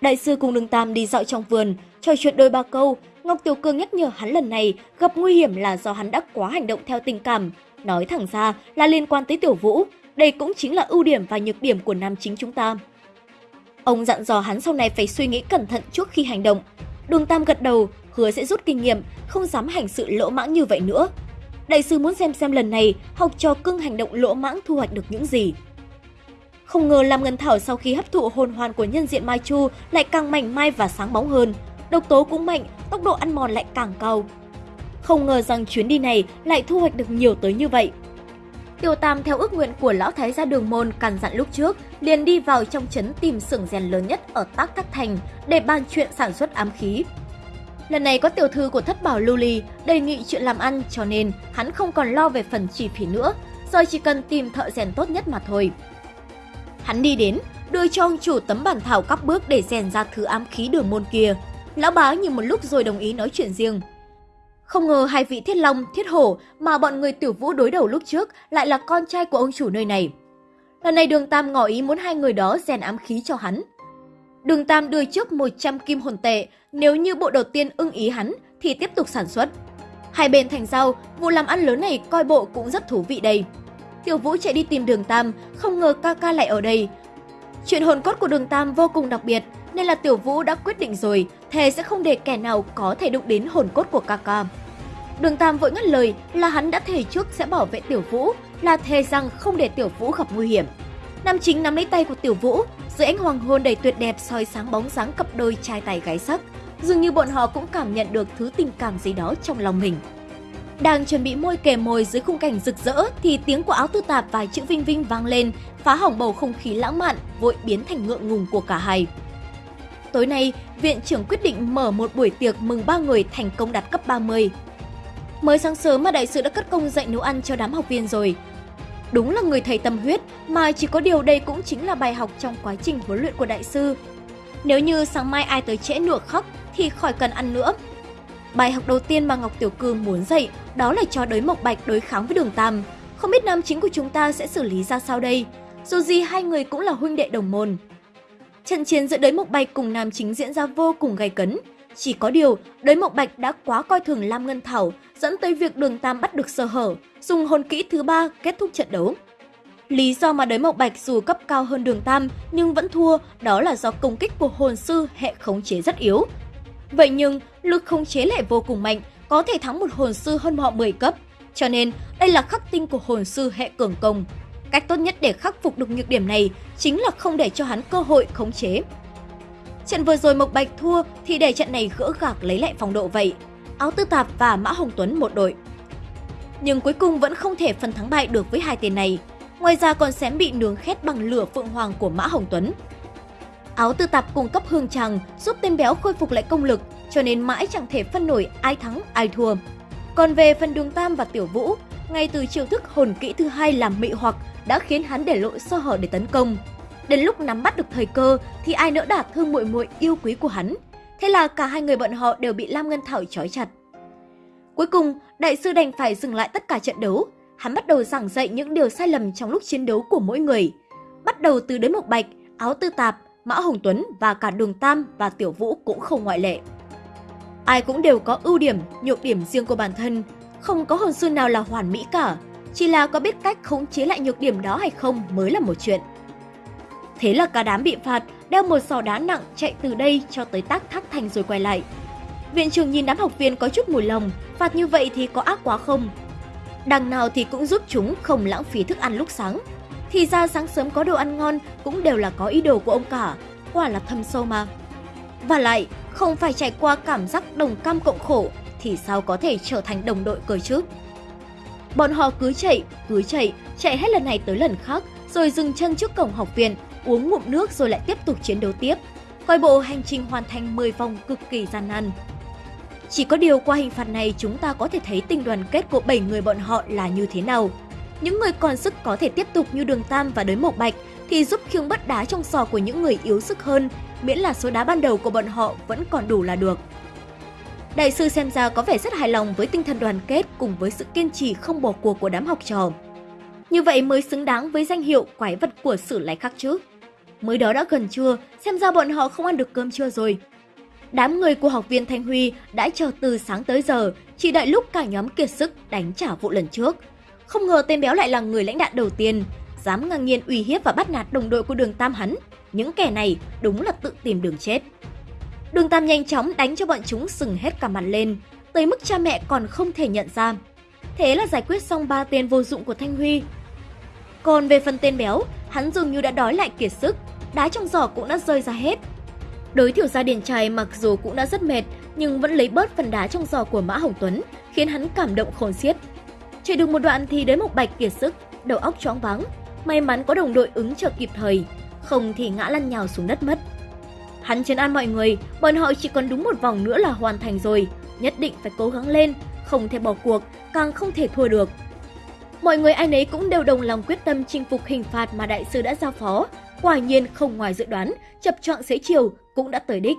Đại sư cùng đường Tam đi dạo trong vườn, trò chuyện đôi ba câu, Ngọc Tiểu Cương nhắc nhở hắn lần này gặp nguy hiểm là do hắn đã quá hành động theo tình cảm. Nói thẳng ra là liên quan tới Tiểu Vũ, đây cũng chính là ưu điểm và nhược điểm của nam chính chúng ta. Ông dặn dò hắn sau này phải suy nghĩ cẩn thận trước khi hành động. Đường Tam gật đầu, hứa sẽ rút kinh nghiệm, không dám hành sự lỗ mãng như vậy nữa. Đại sư muốn xem xem lần này học trò cưng hành động lỗ mãng thu hoạch được những gì. Không ngờ Lam Ngân Thảo sau khi hấp thụ hồn hoàn của nhân diện Mai Chu lại càng mảnh mai và sáng bóng hơn. Độc tố cũng mạnh, tốc độ ăn mòn lại càng cao. Không ngờ rằng chuyến đi này lại thu hoạch được nhiều tới như vậy. Tiêu Tam theo ước nguyện của lão thái gia đường môn căn dặn lúc trước, liền đi vào trong trấn tìm xưởng rèn lớn nhất ở Tác Thác Thành để bàn chuyện sản xuất ám khí. Lần này có tiểu thư của thất bảo lưu ly đề nghị chuyện làm ăn cho nên hắn không còn lo về phần chi phí nữa, giờ chỉ cần tìm thợ rèn tốt nhất mà thôi. Hắn đi đến, đưa cho ông chủ tấm bản thảo các bước để rèn ra thứ ám khí đường môn kia. Lão bá nhìn một lúc rồi đồng ý nói chuyện riêng. Không ngờ hai vị thiết long, thiết hổ mà bọn người tiểu vũ đối đầu lúc trước lại là con trai của ông chủ nơi này. Lần này đường Tam ngỏ ý muốn hai người đó rèn ám khí cho hắn. Đường Tam đưa trước 100 kim hồn tệ, nếu như bộ đầu tiên ưng ý hắn thì tiếp tục sản xuất. Hai bên thành giao, vụ làm ăn lớn này coi bộ cũng rất thú vị đây. Tiểu Vũ chạy đi tìm Đường Tam, không ngờ ca ca lại ở đây. Chuyện hồn cốt của Đường Tam vô cùng đặc biệt, nên là Tiểu Vũ đã quyết định rồi, thề sẽ không để kẻ nào có thể đụng đến hồn cốt của ca ca. Đường Tam vội ngắt lời là hắn đã thề trước sẽ bảo vệ Tiểu Vũ, là thề rằng không để Tiểu Vũ gặp nguy hiểm. Nam chính nắm lấy tay của Tiểu Vũ, dưới ánh hoàng hôn đầy tuyệt đẹp soi sáng bóng dáng cặp đôi trai tài gái sắc. Dường như bọn họ cũng cảm nhận được thứ tình cảm gì đó trong lòng mình. Đang chuẩn bị môi kề môi dưới khung cảnh rực rỡ thì tiếng của áo tư tạp và chữ Vinh Vinh vang lên, phá hỏng bầu không khí lãng mạn, vội biến thành ngượng ngùng của cả hai. Tối nay, viện trưởng quyết định mở một buổi tiệc mừng ba người thành công đạt cấp 30. Mới sáng sớm mà đại sư đã cất công dạy nấu ăn cho đám học viên rồi. Đúng là người thầy tâm huyết, mà chỉ có điều đây cũng chính là bài học trong quá trình huấn luyện của đại sư. Nếu như sáng mai ai tới trễ nửa khóc thì khỏi cần ăn nữa. Bài học đầu tiên mà Ngọc Tiểu Cư muốn dạy đó là cho đới Mộc Bạch đối kháng với đường Tam. Không biết nam chính của chúng ta sẽ xử lý ra sao đây? Dù gì hai người cũng là huynh đệ đồng môn. Trận chiến giữa đới Mộc Bạch cùng nam chính diễn ra vô cùng gay cấn. Chỉ có điều, đới Mộc Bạch đã quá coi thường Lam Ngân Thảo, dẫn tới việc đường Tam bắt được sơ hở, dùng hồn kỹ thứ ba kết thúc trận đấu. Lý do mà đới Mộc Bạch dù cấp cao hơn đường Tam nhưng vẫn thua đó là do công kích của hồn sư hệ khống chế rất yếu. Vậy nhưng, lực khống chế lại vô cùng mạnh, có thể thắng một hồn sư hơn họ 10 cấp. Cho nên, đây là khắc tinh của hồn sư hệ cường công. Cách tốt nhất để khắc phục được nhược điểm này chính là không để cho hắn cơ hội khống chế. Trận vừa rồi Mộc Bạch thua thì để trận này gỡ gạc lấy lại phong độ vậy. Áo Tư Tạp và Mã Hồng Tuấn một đội. Nhưng cuối cùng vẫn không thể phân thắng bại được với hai tên này. Ngoài ra còn xém bị nướng khét bằng lửa phượng hoàng của Mã Hồng Tuấn. Áo Tư Tạp cung cấp hương tràng giúp tên béo khôi phục lại công lực, cho nên mãi chẳng thể phân nổi ai thắng ai thua. Còn về phần đường Tam và Tiểu Vũ, ngay từ chiêu thức hồn kỹ thứ hai làm mị hoặc đã khiến hắn để lộ sơ hở để tấn công. Đến lúc nắm bắt được thời cơ thì ai nỡ đả thương muội muội yêu quý của hắn. Thế là cả hai người bọn họ đều bị Lam Ngân Thảo trói chặt. Cuối cùng, đại sư đành phải dừng lại tất cả trận đấu. Hắn bắt đầu giảng dạy những điều sai lầm trong lúc chiến đấu của mỗi người. Bắt đầu từ đến Mộc bạch, áo tư tạp, Mã Hồng Tuấn và cả Đường Tam và Tiểu Vũ cũng không ngoại lệ. Ai cũng đều có ưu điểm, nhược điểm riêng của bản thân, không có hồn sư nào là hoàn mỹ cả, chỉ là có biết cách khống chế lại nhược điểm đó hay không mới là một chuyện. Thế là cả đám bị phạt, đeo một sò đá nặng chạy từ đây cho tới tác thác thành rồi quay lại. Viện trưởng nhìn đám học viên có chút mùi lòng, phạt như vậy thì có ác quá không? Đằng nào thì cũng giúp chúng không lãng phí thức ăn lúc sáng. Thì ra sáng sớm có đồ ăn ngon cũng đều là có ý đồ của ông cả, quả là thâm sâu mà. Và lại, không phải trải qua cảm giác đồng cam cộng khổ thì sao có thể trở thành đồng đội cơ chứ? Bọn họ cứ chạy, cứ chạy, chạy hết lần này tới lần khác, rồi dừng chân trước cổng học viện, uống ngụm nước rồi lại tiếp tục chiến đấu tiếp. Coi bộ hành trình hoàn thành 10 vòng cực kỳ gian nan. Chỉ có điều qua hình phạt này chúng ta có thể thấy tình đoàn kết của 7 người bọn họ là như thế nào. Những người còn sức có thể tiếp tục như Đường Tam và Đới Mộc Bạch thì giúp khiêng bất đá trong sò của những người yếu sức hơn, miễn là số đá ban đầu của bọn họ vẫn còn đủ là được. Đại sư xem ra có vẻ rất hài lòng với tinh thần đoàn kết cùng với sự kiên trì không bỏ cuộc của đám học trò. Như vậy mới xứng đáng với danh hiệu quái vật của sử lai khắc chứ. mới đó đã gần trưa, xem ra bọn họ không ăn được cơm trưa rồi. Đám người của học viên Thanh Huy đã chờ từ sáng tới giờ, chỉ đợi lúc cả nhóm kiệt sức đánh trả vụ lần trước. Không ngờ tên béo lại là người lãnh đạo đầu tiên, dám ngang nhiên uy hiếp và bắt nạt đồng đội của đường Tam hắn. Những kẻ này đúng là tự tìm đường chết. Đường Tam nhanh chóng đánh cho bọn chúng sừng hết cả mặt lên, tới mức cha mẹ còn không thể nhận ra. Thế là giải quyết xong ba tên vô dụng của Thanh Huy. Còn về phần tên béo, hắn dường như đã đói lại kiệt sức, đá trong giỏ cũng đã rơi ra hết. Đối thiểu gia điền trai mặc dù cũng đã rất mệt, nhưng vẫn lấy bớt phần đá trong giỏ của Mã Hồng Tuấn, khiến hắn cảm động khôn xiết. Chạy được một đoạn thì đến một bạch kiệt sức, đầu óc choáng váng. May mắn có đồng đội ứng trợ kịp thời, không thì ngã lăn nhào xuống đất mất. Hắn chấn an mọi người, bọn họ chỉ còn đúng một vòng nữa là hoàn thành rồi, nhất định phải cố gắng lên, không thể bỏ cuộc, càng không thể thua được. Mọi người ai nấy cũng đều đồng lòng quyết tâm chinh phục hình phạt mà đại sư đã giao phó. Quả nhiên không ngoài dự đoán, chập chọn xế chiều cũng đã tới đích.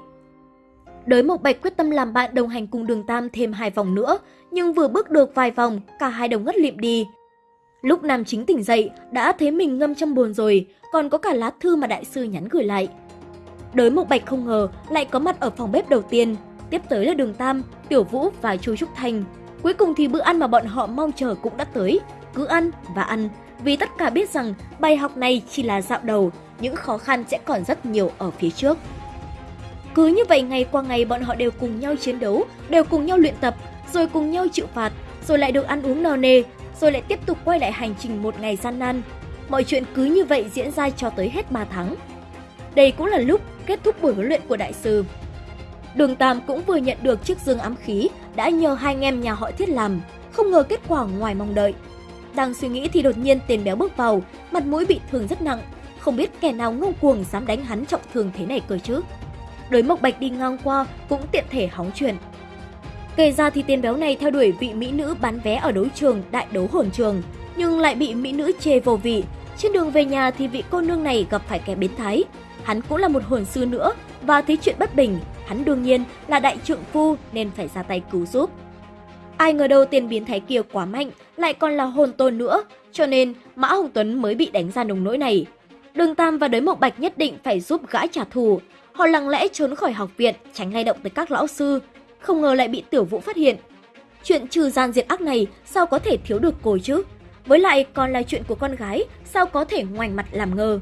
Đới Mộc Bạch quyết tâm làm bạn đồng hành cùng đường Tam thêm hai vòng nữa, nhưng vừa bước được vài vòng, cả hai đồng ngất lịm đi. Lúc Nam Chính tỉnh dậy, đã thấy mình ngâm trong buồn rồi, còn có cả lá thư mà đại sư nhắn gửi lại. Đới Mộc Bạch không ngờ lại có mặt ở phòng bếp đầu tiên, tiếp tới là Đường Tam, Tiểu Vũ và Chu Trúc Thanh. Cuối cùng thì bữa ăn mà bọn họ mong chờ cũng đã tới, cứ ăn và ăn, vì tất cả biết rằng bài học này chỉ là dạo đầu, những khó khăn sẽ còn rất nhiều ở phía trước. Cứ như vậy ngày qua ngày bọn họ đều cùng nhau chiến đấu, đều cùng nhau luyện tập, rồi cùng nhau chịu phạt, rồi lại được ăn uống no nê, rồi lại tiếp tục quay lại hành trình một ngày gian nan. Mọi chuyện cứ như vậy diễn ra cho tới hết 3 tháng. Đây cũng là lúc kết thúc buổi huấn luyện của đại sư. Đường Tam cũng vừa nhận được chiếc dương ám khí đã nhờ hai anh em nhà họ thiết làm, không ngờ kết quả ngoài mong đợi. Đang suy nghĩ thì đột nhiên tên béo bước vào, mặt mũi bị thương rất nặng, không biết kẻ nào ngông cuồng dám đánh hắn trọng thương thế này cơ chứ. Đối mộc bạch đi ngang qua cũng tiện thể hóng chuyện. Kể ra thì tên béo này theo đuổi vị mỹ nữ bán vé ở đấu trường đại đấu hồn trường, nhưng lại bị mỹ nữ chê vô vị. Trên đường về nhà thì vị cô nương này gặp phải kẻ biến thái. Hắn cũng là một hồn sư nữa và thấy chuyện bất bình, hắn đương nhiên là đại trượng phu nên phải ra tay cứu giúp. Ai ngờ đâu tiền biến thái kia quá mạnh, lại còn là hồn tôn nữa, cho nên Mã Hồng Tuấn mới bị đánh ra nồng nỗi này. Đường Tam và Đới Mộc Bạch nhất định phải giúp gã trả thù. Họ lặng lẽ trốn khỏi học viện, tránh lay động tới các lão sư. Không ngờ lại bị Tiểu Vũ phát hiện. Chuyện trừ gian diệt ác này sao có thể thiếu được cô chứ? Với lại còn là chuyện của con gái, sao có thể ngoảnh mặt làm ngơ?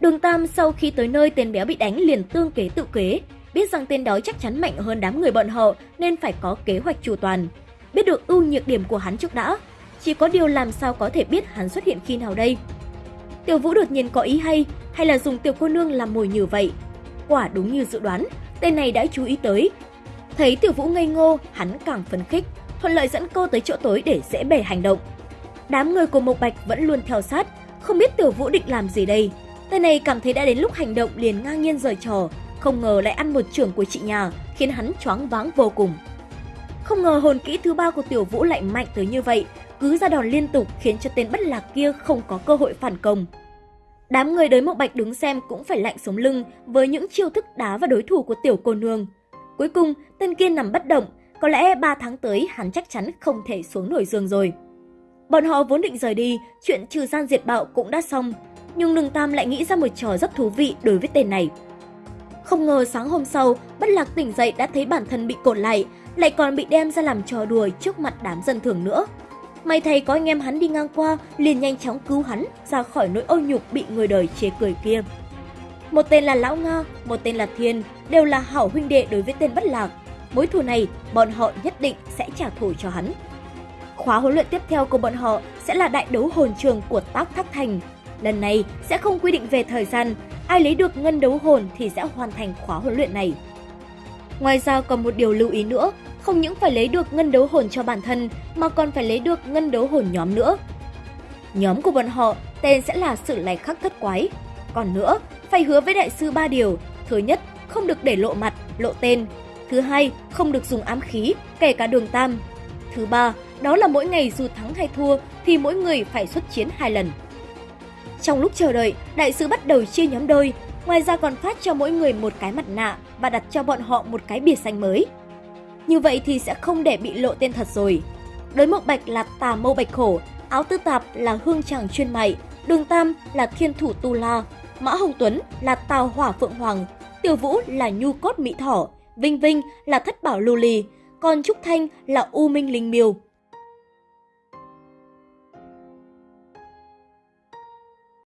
Đường Tam sau khi tới nơi tên béo bị đánh liền tương kế tự kế, biết rằng tên đó chắc chắn mạnh hơn đám người bọn họ nên phải có kế hoạch chủ toàn. Biết được ưu nhược điểm của hắn trước đã, chỉ có điều làm sao có thể biết hắn xuất hiện khi nào đây. Tiểu Vũ đột nhiên có ý hay, hay là dùng tiểu cô nương làm mồi nhử vậy? Quả đúng như dự đoán, tên này đã chú ý tới. Thấy Tiểu Vũ ngây ngô, hắn càng phấn khích, thuận lợi dẫn cô tới chỗ tối để dễ bề hành động. Đám người của Mộc Bạch vẫn luôn theo sát, không biết Tiểu Vũ định làm gì đây. Tên này cảm thấy đã đến lúc hành động liền ngang nhiên rời trò, không ngờ lại ăn một trưởng của chị nhà, khiến hắn choáng váng vô cùng. Không ngờ hồn kỹ thứ ba của Tiểu Vũ lại mạnh tới như vậy, cứ ra đòn liên tục khiến cho tên bất lạc kia không có cơ hội phản công. Đám người đới mộc bạch đứng xem cũng phải lạnh sống lưng với những chiêu thức đá và đối thủ của tiểu cô nương. Cuối cùng, tên kia nằm bất động, có lẽ 3 tháng tới hắn chắc chắn không thể xuống nổi giường rồi. Bọn họ vốn định rời đi, chuyện trừ gian diệt bạo cũng đã xong, nhưng Đường Tam lại nghĩ ra một trò rất thú vị đối với tên này. Không ngờ sáng hôm sau, Bất Lạc tỉnh dậy đã thấy bản thân bị cột lại, lại còn bị đem ra làm trò đùa trước mặt đám dân thường nữa. May thầy có anh em hắn đi ngang qua, liền nhanh chóng cứu hắn ra khỏi nỗi ô nhục bị người đời chế cười kia. Một tên là Lão Nga, một tên là Thiên, đều là hảo huynh đệ đối với tên Bất Lạc. Mối thù này, bọn họ nhất định sẽ trả thù cho hắn. Khóa huấn luyện tiếp theo của bọn họ sẽ là đại đấu hồn trường của Tác Thác Thành. Lần này sẽ không quy định về thời gian, ai lấy được ngân đấu hồn thì sẽ hoàn thành khóa huấn luyện này. Ngoài ra còn một điều lưu ý nữa, không những phải lấy được ngân đấu hồn cho bản thân mà còn phải lấy được ngân đấu hồn nhóm nữa. Nhóm của bọn họ tên sẽ là sự lạch khắc thất quái. Còn nữa, phải hứa với đại sư ba điều. Thứ nhất, không được để lộ mặt, lộ tên. Thứ hai, không được dùng ám khí, kể cả đường tam. Thứ ba, đó là mỗi ngày dù thắng hay thua thì mỗi người phải xuất chiến hai lần. Trong lúc chờ đợi, đại sư bắt đầu chia nhóm đôi, ngoài ra còn phát cho mỗi người một cái mặt nạ và đặt cho bọn họ một cái bìa xanh mới. Như vậy thì sẽ không để bị lộ tên thật rồi. Đối mộc bạch là tà mâu bạch khổ, áo tư tạp là hương tràng chuyên mại, đường tam là thiên thủ tu la, Mã Hồng Tuấn là Tào Hỏa Phượng Hoàng, Tiểu Vũ là Nhu Cốt Mỹ Thỏ, Vinh Vinh là Thất Bảo Lưu Ly, còn Trúc Thanh là U Minh Linh Miêu.